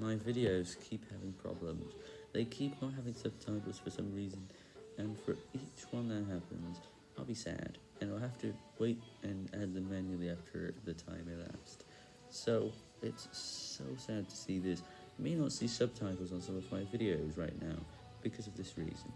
My videos keep having problems. They keep not having subtitles for some reason, and for each one that happens, I'll be sad, and I'll have to wait and add them manually after the time elapsed. So, it's so sad to see this. You may not see subtitles on some of my videos right now, because of this reason.